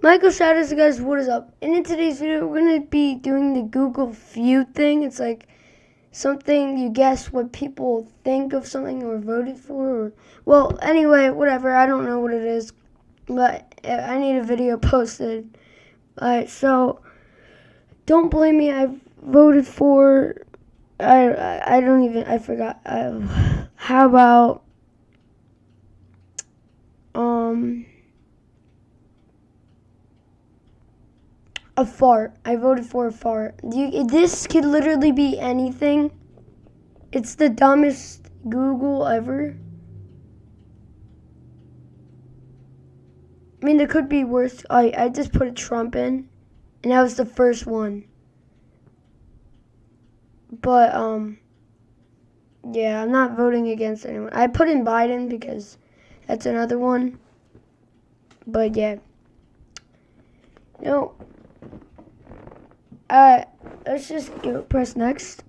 Michael Shadows, guys, what is up? And in today's video, we're going to be doing the Google Feud thing. It's like something you guess what people think of something or voted for. Or, well, anyway, whatever. I don't know what it is, but I need a video posted. Alright, so don't blame me. I voted for. I, I, don't even. I forgot. I, how about. Um. A fart. I voted for a fart. You, this could literally be anything. It's the dumbest Google ever. I mean, there could be worse. I, I just put a Trump in, and that was the first one. But, um, yeah, I'm not voting against anyone. I put in Biden because that's another one. But, yeah. No, uh, let's just go press next.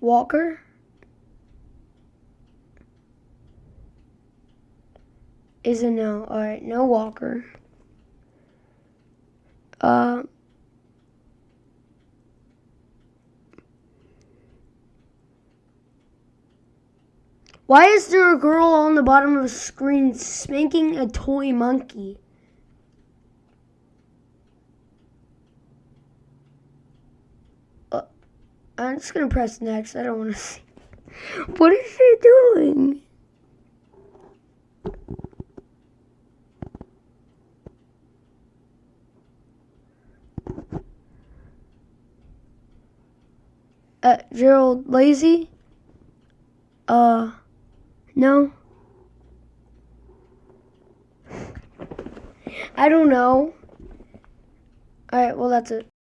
Walker. Is a no. Alright, no Walker. Uh, Why is there a girl on the bottom of the screen spanking a toy monkey? Uh, I'm just gonna press next. I don't want to see. What is she doing? Uh, Gerald Lazy? Uh... No? I don't know. Alright, well, that's it.